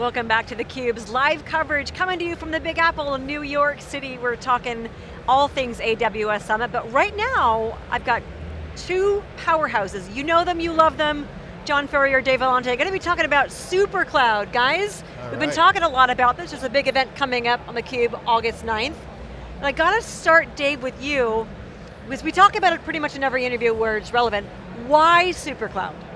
Welcome back to theCUBE's live coverage coming to you from the Big Apple in New York City. We're talking all things AWS Summit, but right now, I've got two powerhouses. You know them, you love them. John Furrier, Dave Vellante, going to be talking about SuperCloud, guys. All We've right. been talking a lot about this. There's a big event coming up on theCUBE August 9th. And I got to start, Dave, with you, because we talk about it pretty much in every interview where it's relevant. Why SuperCloud?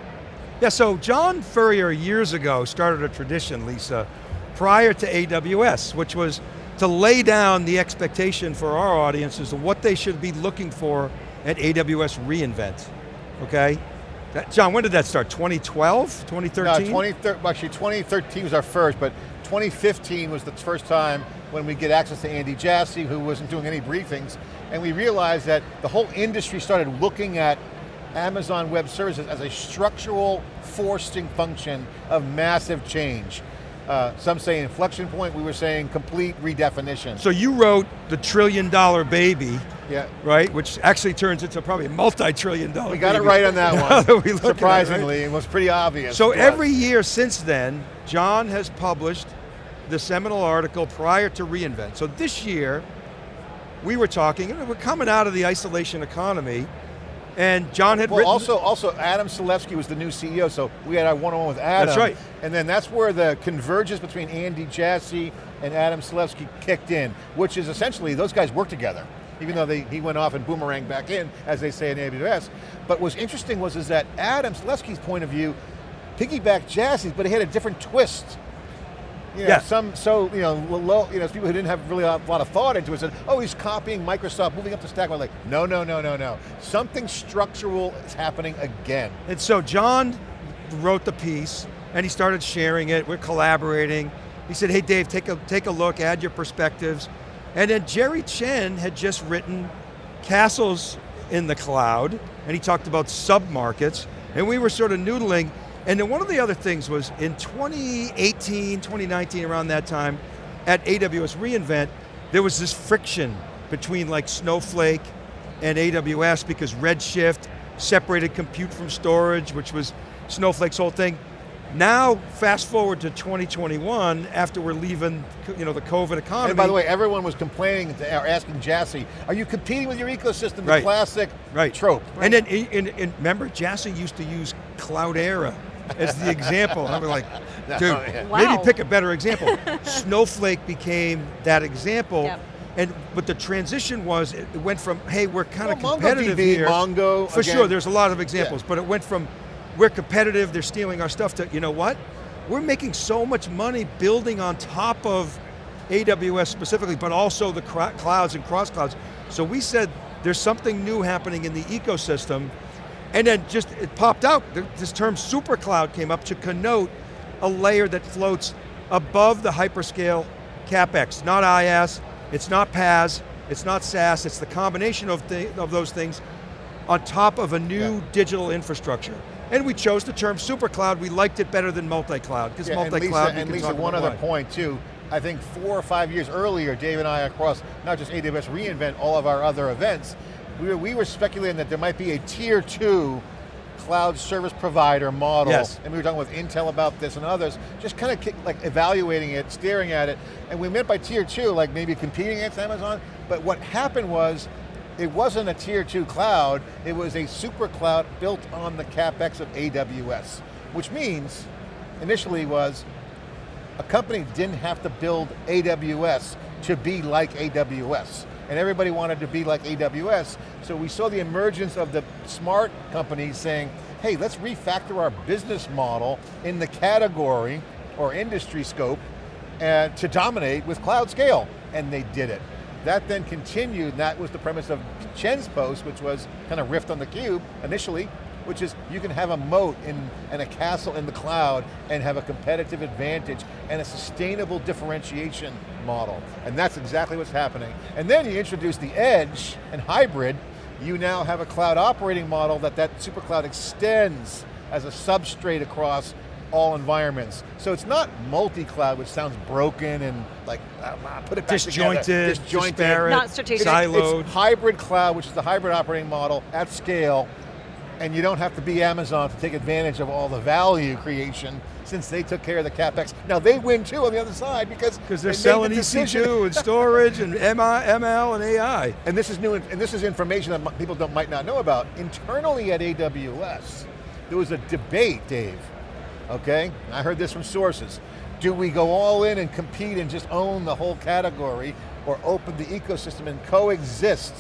Yeah, so John Furrier years ago started a tradition, Lisa, prior to AWS, which was to lay down the expectation for our audience as to what they should be looking for at AWS reInvent, okay? That, John, when did that start, 2012, 2013? No, 2013, actually 2013 was our first, but 2015 was the first time when we get access to Andy Jassy, who wasn't doing any briefings, and we realized that the whole industry started looking at Amazon Web Services as a structural forcing function of massive change. Uh, some say inflection point, we were saying complete redefinition. So you wrote the trillion dollar baby, yeah. right? Which actually turns into probably a multi-trillion dollar We got it right on that one, that at it, right? surprisingly, it was pretty obvious. So us. every year since then, John has published the seminal article prior to reInvent. So this year, we were talking, and we're coming out of the isolation economy, and John had Well, written- also, also Adam Selipsky was the new CEO, so we had our one-on-one with Adam. That's right. And then that's where the convergence between Andy Jassy and Adam Selipsky kicked in, which is essentially, those guys work together, even though they, he went off and boomerang back in, as they say in AWS. But what's interesting was is that Adam Selipsky's point of view piggybacked Jassy's, but he had a different twist. You know, Yeah. some, so, you know, low, you know, people who didn't have really a lot of thought into it said, oh, he's copying Microsoft, moving up the stack. I'm like, no, no, no, no, no. Something structural is happening again. And so John wrote the piece, and he started sharing it, we're collaborating. He said, hey Dave, take a, take a look, add your perspectives. And then Jerry Chen had just written Castles in the Cloud, and he talked about sub-markets, and we were sort of noodling, and then one of the other things was in 2018, 2019, around that time, at AWS reInvent, there was this friction between like Snowflake and AWS because Redshift separated compute from storage, which was Snowflake's whole thing. Now, fast forward to 2021, after we're leaving you know, the COVID economy. And by the way, everyone was complaining, or asking Jassy, are you competing with your ecosystem? The Right. classic right. trope. And then, and, and remember, Jassy used to use Cloudera as the example. And I'm like, No, dude, oh, yeah. Wow. maybe pick a better example. Snowflake became that example. Yep. And, but the transition was, it went from, hey, we're kind of Well, competitive MongoDB, here. Mongo, For again. sure, there's a lot of examples, but it went from, we're competitive, they're stealing our stuff, to, you know what? We're making so much money building on top of AWS specifically, but also the clouds and cross clouds. So we said, there's something new happening in the ecosystem, and then just, it popped out, this term super cloud came up to connote a layer that floats above the hyperscale CapEx, not IaaS, it's not PaaS, it's not SaaS, it's the combination of, of those things on top of a new Yeah. digital infrastructure. And we chose the term super cloud, we liked it better than multi-cloud, because Yeah, multi-cloud and Lisa one other why. point too, I think four or five years earlier, Dave and I across not just AWS reInvent, all of our other events, we were, we were speculating that there might be a tier two cloud service provider model, Yes. and we were talking with Intel about this and others, just kind of like evaluating it, staring at it, and we meant by tier two, like maybe competing against Amazon, but what happened was, it wasn't a tier two cloud, it was a super cloud built on the CapEx of AWS, which means, initially was, a company didn't have to build AWS to be like AWS. And everybody wanted to be like AWS, so we saw the emergence of the smart companies saying, hey, let's refactor our business model in the category or industry scope uh, to dominate with cloud scale. And they did it. That then continued, and that was the premise of Chen's post, which was kind of riffed on the cube initially, which is you can have a moat in, and a castle in the cloud and have a competitive advantage and a sustainable differentiation model. And that's exactly what's happening. And then you introduce the edge and hybrid, you now have a cloud operating model that that super cloud extends as a substrate across all environments. So it's not multi-cloud, which sounds broken and like, ah, ah, put it back Disjointed, together. Disjointed, disparate, Not strategic. it's- siloed. It's hybrid cloud, which is the hybrid operating model at scale, and you don't have to be Amazon to take advantage of all the value creation since they took care of the CapEx. Now they win too on the other side because Because they're they selling the. EC2 and storage and ML and AI. And this is new, and this is information that people don't, might not know about. Internally at AWS, there was a debate, Dave, okay? I heard this from sources. Do we go all in and compete and just own the whole category, or open the ecosystem and coexist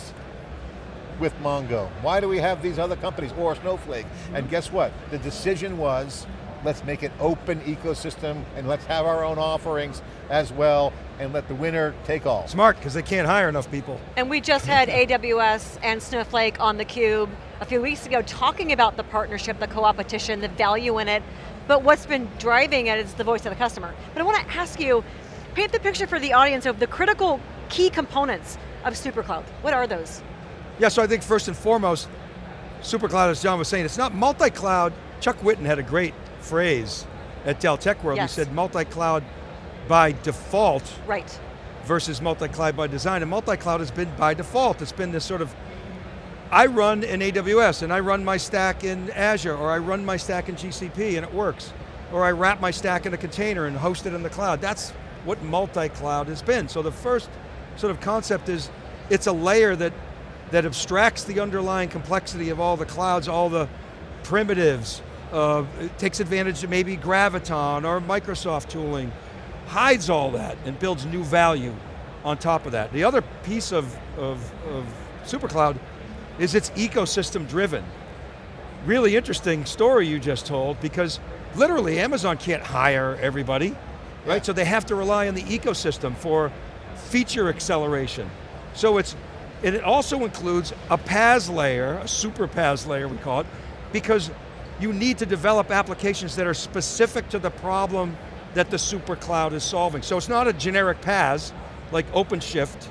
with Mongo? Why do we have these other companies, or Snowflake? And guess what? The decision was, let's make it open ecosystem, and let's have our own offerings as well, and let the winner take all. Smart, because they can't hire enough people. And we just had AWS and Snowflake on theCUBE a few weeks ago talking about the partnership, the co-opetition, the value in it, but what's been driving it is the voice of the customer. But I want to ask you, paint the picture for the audience of the critical key components of SuperCloud. What are those? Yeah, so I think first and foremost, SuperCloud, as John was saying, it's not multi-cloud. Chuck Whitten had a great phrase at Dell Tech World. Yes. He said multi-cloud by default Right. versus multi-cloud by design. And multi-cloud has been by default. It's been this sort of, I run in AWS and I run my stack in Azure or I run my stack in GCP and it works. Or I wrap my stack in a container and host it in the cloud. That's what multi-cloud has been. So the first sort of concept is, it's a layer that, that abstracts the underlying complexity of all the clouds, all the primitives, uh, it takes advantage of maybe Graviton or Microsoft tooling, hides all that and builds new value on top of that. The other piece of, of, of SuperCloud is it's ecosystem driven. Really interesting story you just told because literally Amazon can't hire everybody, right? So they have to rely on the ecosystem for feature acceleration. So it's, and it also includes a PaaS layer, a super PaaS layer we call it, because you need to develop applications that are specific to the problem that the super cloud is solving. So it's not a generic PaaS, like OpenShift,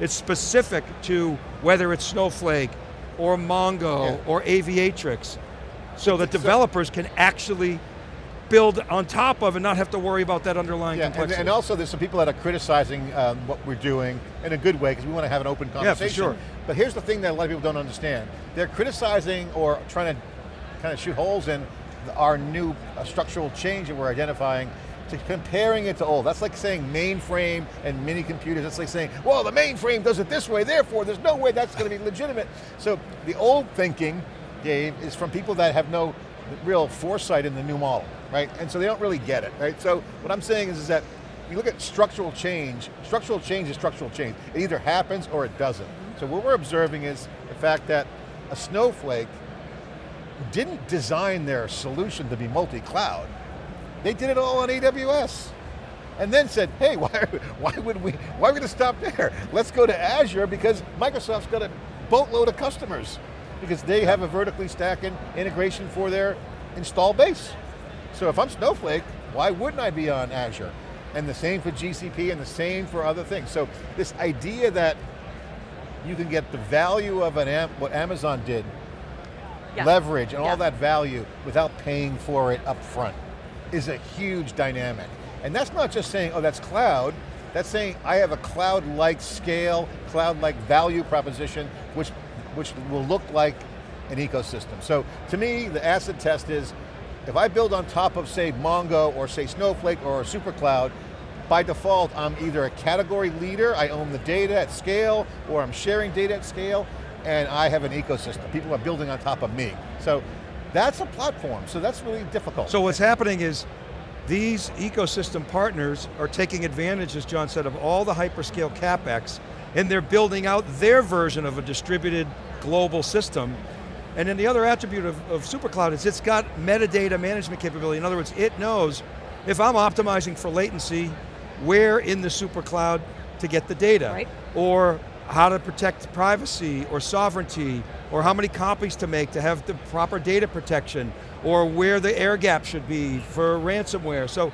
it's specific to whether it's Snowflake, or Mongo, Yeah. or Aviatrix, so that developers can actually build on top of and not have to worry about that underlying Yeah, complexity. and also there's some people that are criticizing um, what we're doing in a good way because we want to have an open conversation. Yeah, for sure. But here's the thing that a lot of people don't understand. They're criticizing or trying to kind of shoot holes in our new uh, structural change that we're identifying to comparing it to old. That's like saying mainframe and mini computers. That's like saying, well, the mainframe does it this way, therefore there's no way that's going to be legitimate. So the old thinking, Dave, is from people that have no real foresight in the new model, right? And so they don't really get it, right? So what I'm saying is, is that you look at structural change, structural change is structural change. It either happens or it doesn't. Mm-hmm. So what we're observing is the fact that a snowflake didn't design their solution to be multi-cloud. They did it all on AWS. And then said, hey, why, why would we, why are we going to stop there? Let's go to Azure because Microsoft's got a boatload of customers because they have a vertically stacking integration for their install base. So if I'm Snowflake, why wouldn't I be on Azure? And the same for GCP and the same for other things. So this idea that you can get the value of an Am what Amazon did, Yeah. leverage and Yeah. all that value without paying for it up front is a huge dynamic. And that's not just saying, oh, that's cloud, that's saying I have a cloud-like scale, cloud-like value proposition, which, which will look like an ecosystem. So to me, the acid test is, if I build on top of say Mongo or say Snowflake or SuperCloud, by default, I'm either a category leader, I own the data at scale, or I'm sharing data at scale, and I have an ecosystem. People are building on top of me. So that's a platform, so that's really difficult. So what's happening is these ecosystem partners are taking advantage, as John said, of all the hyperscale CapEx, and they're building out their version of a distributed global system. And then the other attribute of, of SuperCloud is it's got metadata management capability. In other words, it knows if I'm optimizing for latency, where in the SuperCloud to get the data. Right. Or how to protect privacy or sovereignty, or how many copies to make to have the proper data protection, or where the air gap should be for ransomware. So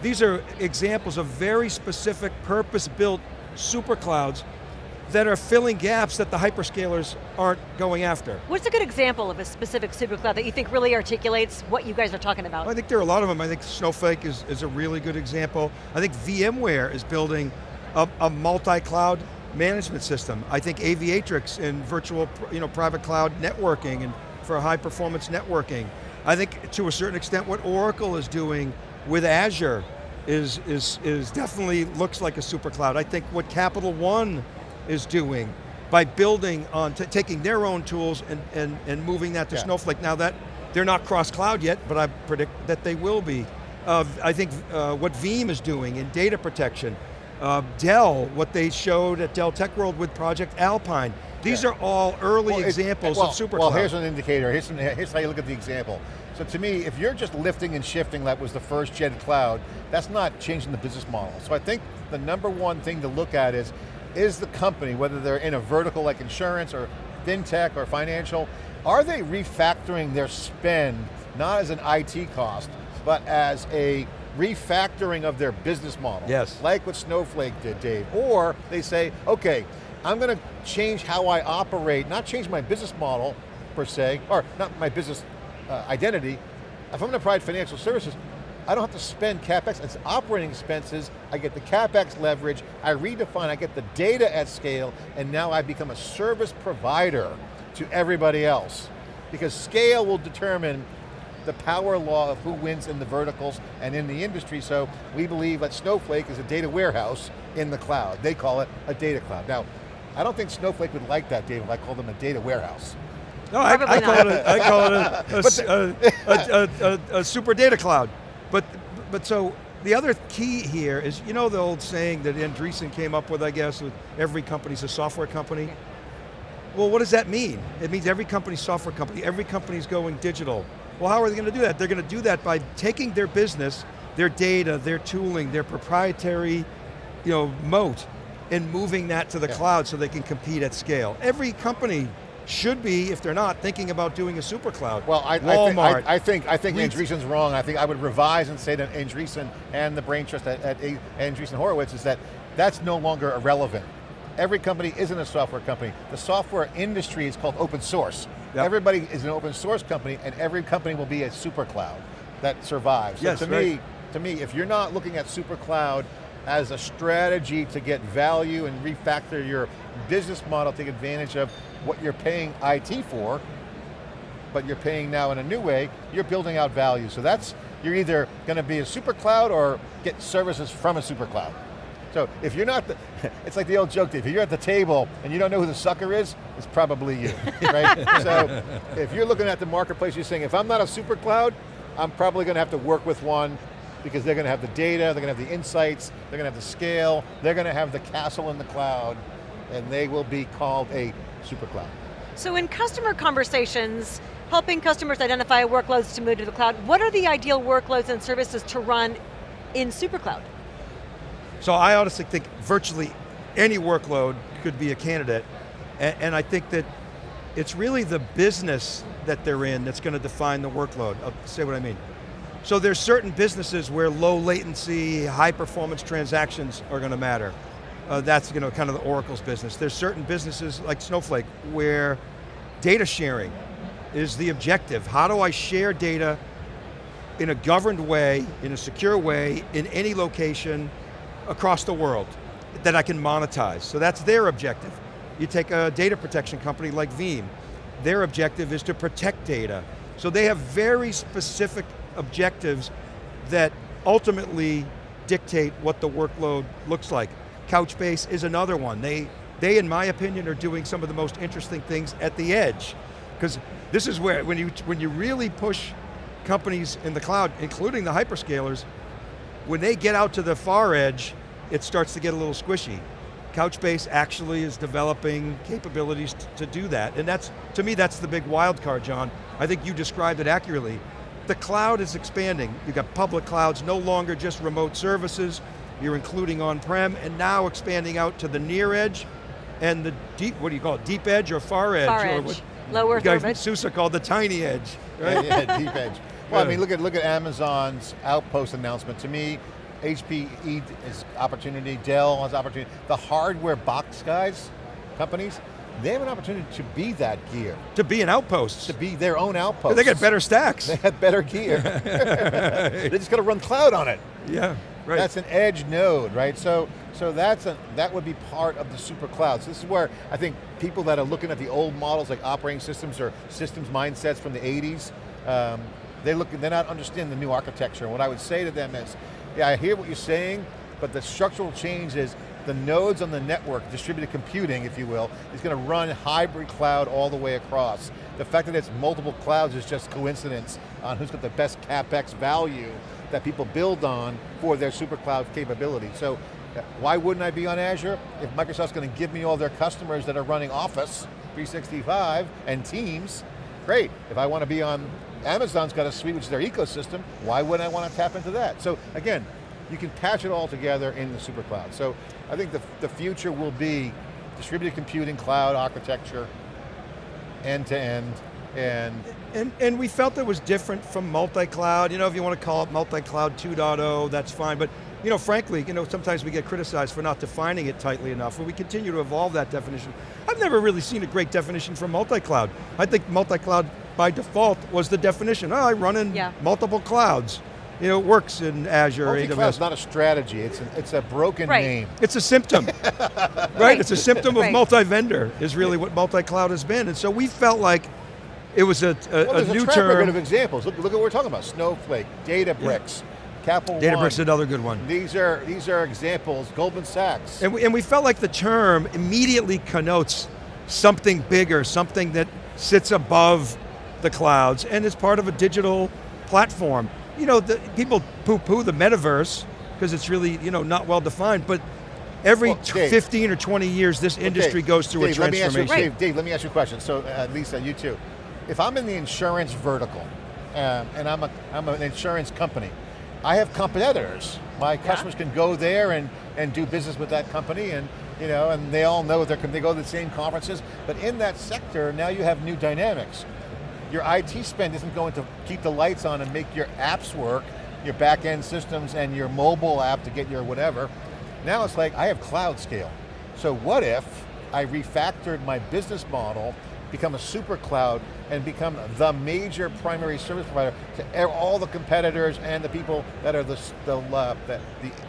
these are examples of very specific purpose-built super clouds that are filling gaps that the hyperscalers aren't going after. What's a good example of a specific supercloud that you think really articulates what you guys are talking about? I think there are a lot of them. I think Snowflake is, is a really good example. I think VMware is building a, a multi-cloud management system. I think Aviatrix in virtual you know, private cloud networking and for high performance networking. I think to a certain extent what Oracle is doing with Azure is, is, is definitely looks like a super cloud. I think what Capital One is doing by building on, taking their own tools and, and, and moving that to Yeah. Snowflake. Now that, they're not cross-cloud yet, but I predict that they will be. Uh, I think uh, what Veeam is doing in data protection, uh, Dell, what they showed at Dell Tech World with Project Alpine. These Yeah. are all early Well, it- examples well, of super Well, cloud. here's an indicator. Here's, here's how you look at the example. So to me, if you're just lifting and shifting, that was the first gen cloud, that's not changing the business model. So I think the number one thing to look at is, is the company, whether they're in a vertical like insurance or fintech or financial, are they refactoring their spend, not as an IT cost, but as a refactoring of their business model? Yes. Like what Snowflake did, Dave. Or they say, okay, I'm going to change how I operate, not change my business model per se, or not my business uh, identity. If I'm going to provide financial services, I don't have to spend CapEx, it's operating expenses, I get the CapEx leverage, I redefine, I get the data at scale, and now I become a service provider to everybody else. Because scale will determine the power law of who wins in the verticals and in the industry, so we believe that Snowflake is a data warehouse in the cloud. They call it a data cloud. Now, I don't think Snowflake would like that, David, if I called them a data warehouse. No, I, I call it a, I call it a, a s- a- a- a- a- a super data cloud. But, but so, the other key here is, you know the old saying that Andreessen came up with, I guess, with every company's a software company? Well, what does that mean? It means every company's software company, every company's going digital. Well, how are they going to do that? They're going to do that by taking their business, their data, their tooling, their proprietary you know, moat, and moving that to the Yeah. cloud so they can compete at scale. Every company should be, if they're not, thinking about doing a super cloud. Well, I, I, think, Walmart. I, I think I think Andreessen's wrong. I think I would revise and say that Andreessen and the brain trust at, at Andreessen Horowitz is that that's no longer irrelevant. Every company isn't a software company. The software industry is called open source. Yep. Everybody is an open source company, and every company will be a super cloud that survives. So Yes, to right. me, to me, if you're not looking at super cloud as a strategy to get value and refactor your business model, take advantage of what you're paying IT for, but you're paying now in a new way, you're building out value. So that's, you're either going to be a super cloud or get services from a super cloud. So if you're not, the, it's like the old joke, if you're at the table and you don't know who the sucker is, it's probably you, right? so if you're looking at the marketplace, you're saying, if I'm not a super cloud, I'm probably going to have to work with one because they're going to have the data, they're going to have the insights, they're going to have the scale, they're going to have the castle in the cloud, and they will be called a super cloud. So in customer conversations, helping customers identify workloads to move to the cloud, what are the ideal workloads and services to run in SuperCloud? So I honestly think virtually any workload could be a candidate, and, and I think that it's really the business that they're in that's going to define the workload. I'll say what I mean. So there's certain businesses where low latency, high performance transactions are going to matter. Uh, that's you know kind of the Oracle's business. There's certain businesses like Snowflake where data sharing is the objective. How do I share data in a governed way, in a secure way, in any location across the world that I can monetize. So that's their objective. You take a data protection company like Veeam, their objective is to protect data. So they have very specific objectives that ultimately dictate what the workload looks like. Couchbase is another one. They, they, in my opinion, are doing some of the most interesting things at the edge. Because this is where, when you, when you really push companies in the cloud, including the hyperscalers, when they get out to the far edge, it starts to get a little squishy. Couchbase actually is developing capabilities to do that, and that's, to me, that's the big wild card, John. I think you described it accurately. The cloud is expanding. You've got public clouds, no longer just remote services, you're including on-prem, and now expanding out to the near edge, and the deep, what do you call it, deep edge or far edge? Far or edge, what low Earth guys, orbit. Sousa called the tiny edge, right? Yeah, yeah, deep edge. Well, I mean, look at look at Amazon's Outpost announcement. To me, HPE is opportunity, Dell has opportunity. The hardware box guys, companies, they have an opportunity to be that gear, to be an outpost. to be their own outpost. They got better stacks. They have better gear. they just got to run cloud on it. yeah, right. That's an edge node, right? So So that's a, that would be part of the super cloud. So this is where I think people that are looking at the old models like operating systems or systems mindsets from the 80s, um, they look, they're not understanding the new architecture. What I would say to them is, yeah, I hear what you're saying, but the structural change is the nodes on the network, distributed computing, if you will, is going to run hybrid cloud all the way across. The fact that it's multiple clouds is just coincidence on who's got the best CapEx value that people build on for their super cloud capability. So uh, why wouldn't I be on Azure? If Microsoft's going to give me all their customers that are running Office 365 and Teams, great. If I want to be on, Amazon's got a suite which is their ecosystem, why wouldn't I want to tap into that? So again, you can patch it all together in the super cloud. So I think the, the future will be distributed computing, cloud architecture, end to end, and and, and we felt it was different from multi-cloud. You know, if you want to call it multi-cloud 2.0, that's fine. But you know, frankly, you know, sometimes we get criticized for not defining it tightly enough, and we continue to evolve that definition. I've never really seen a great definition for multi-cloud. I think multi-cloud by default was the definition. Oh, I run in yeah. multiple clouds. You know, it works in Azure or AWS. is not a strategy, it's a, it's a broken right. name. It's a symptom, right? right? It's a symptom of right. multi-vendor, is really what multi-cloud has been. And so we felt like it was a, a, well, a new a track term. record of examples. Look, look at what we're talking about. Snowflake, Databricks, yeah. Capital Databricks One. another good one. These are, these are examples, Goldman Sachs. And we, and we felt like the term immediately connotes something bigger, something that sits above the clouds and is part of a digital platform. You know, the, people poo-poo the metaverse because it's really you know not well defined, but every well, Dave, 15 or 20 years this industry goes through Dave, a transformation. Let me ask you, Dave, Dave, let me ask you a question. So uh, Lisa, you too. If I'm in the insurance vertical, uh, and I'm, a, I'm an insurance company, I have competitors. My customers yeah. can go there and, and do business with that company and you know, and they all know they they go to the same conferences, but in that sector, now you have new dynamics. Your IT spend isn't going to keep the lights on and make your apps work, your back end systems and your mobile app to get your whatever. Now it's like, I have cloud scale. So what if I refactored my business model become a super cloud and become the major primary service provider to all the competitors and the people that are the, the, uh, the,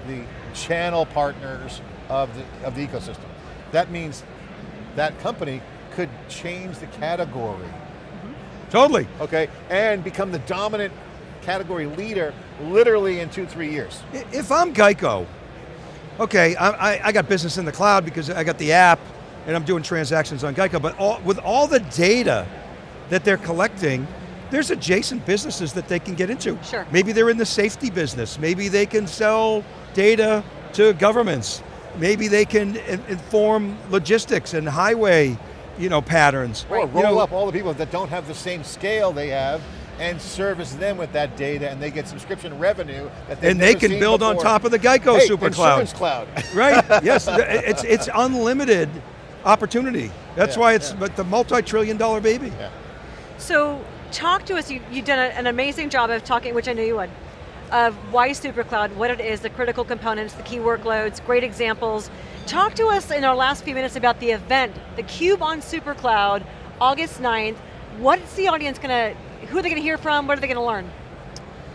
the, channel partners of the, of the ecosystem. That means that company could change the category. Totally. Okay, and become the dominant category leader literally in two, three years. If I'm Geico, okay, I, I got business in the cloud because I got the app, and I'm doing transactions on Geico, but all, with all the data that they're collecting, there's adjacent businesses that they can get into. Sure. Maybe they're in the safety business. Maybe they can sell data to governments. Maybe they can inform logistics and highway you know, patterns. Or roll you know, up all the people that don't have the same scale they have and service them with that data and they get subscription revenue that And they can build before. on top of the Geico hey, super cloud. cloud. right, yes, it's, it's unlimited opportunity. That's yeah, why it's yeah. the multi-trillion dollar baby. Yeah. So talk to us, you, you've done a, an amazing job of talking, which I knew you would, of why SuperCloud, what it is, the critical components, the key workloads, great examples. Talk to us in our last few minutes about the event, the Cube on SuperCloud, August 9th. What's the audience going to, who are they going to hear from, what are they going to learn?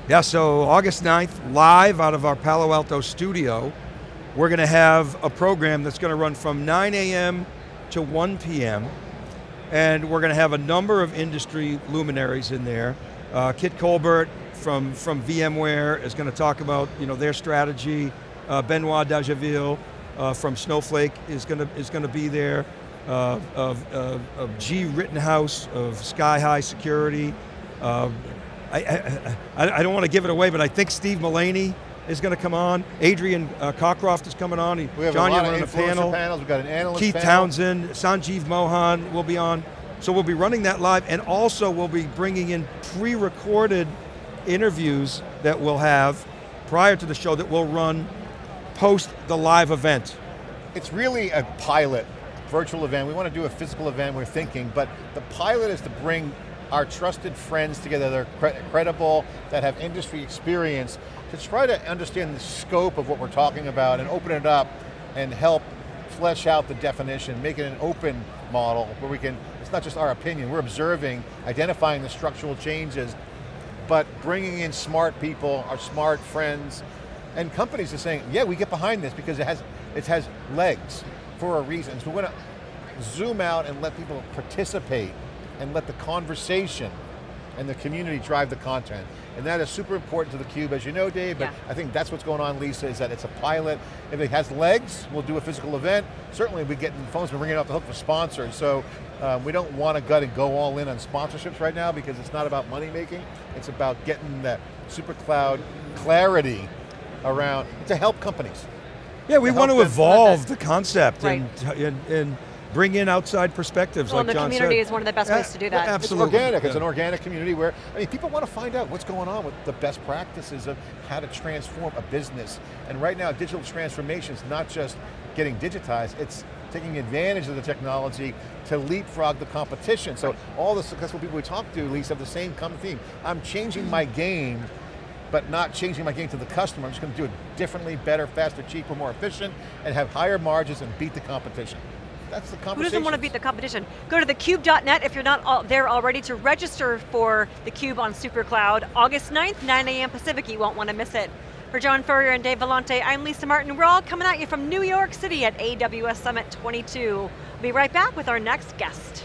Yeah, so August 9th, live out of our Palo Alto studio, we're going to have a program that's going to run from 9 a.m. to 1 p.m. And we're going to have a number of industry luminaries in there. Uh, Kit Colbert from, from VMware is going to talk about you know, their strategy. Uh, Benoit Dageville uh, from Snowflake is going to, is going to be there. Uh, of, of, of, Gee Rittenhouse of Sky High Security. Uh, I, I, I, I, don't want to give it away, but I think Steve Mullaney is going to come on. Adrian uh, Cockcroft is coming on. we have John, a lot of on panel. panels. We've got an analyst Keith panel. Townsend, Sanjeev Mohan will be on. So we'll be running that live, and also we'll be bringing in pre-recorded interviews that we'll have prior to the show that we'll run post the live event. It's really a pilot virtual event. We want to do a physical event, we're thinking, but the pilot is to bring our trusted friends together that are cre credible, that have industry experience, to try to understand the scope of what we're talking about and open it up and help flesh out the definition, make it an open model where we can, it's not just our opinion, we're observing, identifying the structural changes, but bringing in smart people, our smart friends, and companies are saying, yeah, we get behind this because it has It has legs for a reason. So we want to zoom out and let people participate and let the conversation and the community drive the content. And that is super important to theCUBE, as you know, Dave, but Yeah. I think that's what's going on, Lisa, is that it's a pilot. If it has legs, we'll do a physical event. Certainly we get the phones, we're ringing it off the hook for sponsors, so um, we don't want to gut and go all in on sponsorships right now because it's not about money making, it's about getting that super cloud clarity around, to help companies. Yeah, we to want to evolve the concept Right. and, and, and bring in outside perspectives Well, like the community is one of the best Yeah, ways to do that. yeah, It's It's Absolutely. organic, it's an organic community where, I mean, people want to find out what's going on with the best practices of how to transform a business. And right now, digital transformation is not just getting digitized, it's taking advantage of the technology to leapfrog the competition. So all the successful people we talk to, Lisa, have the same common theme. I'm changing my game, but not changing my game to the customer. I'm just going to do it differently, better, faster, cheaper, more efficient, and have higher margins and beat the competition. That's the Who doesn't want to beat the competition? Go to thecube.net if you're not all there already to register for theCUBE on SuperCloud. August 9th, 9 a.m. Pacific, you won't want to miss it. For John Furrier and Dave Vellante, I'm Lisa Martin. We're all coming at you from New York City at AWS Summit 22. We'll be right back with our next guest.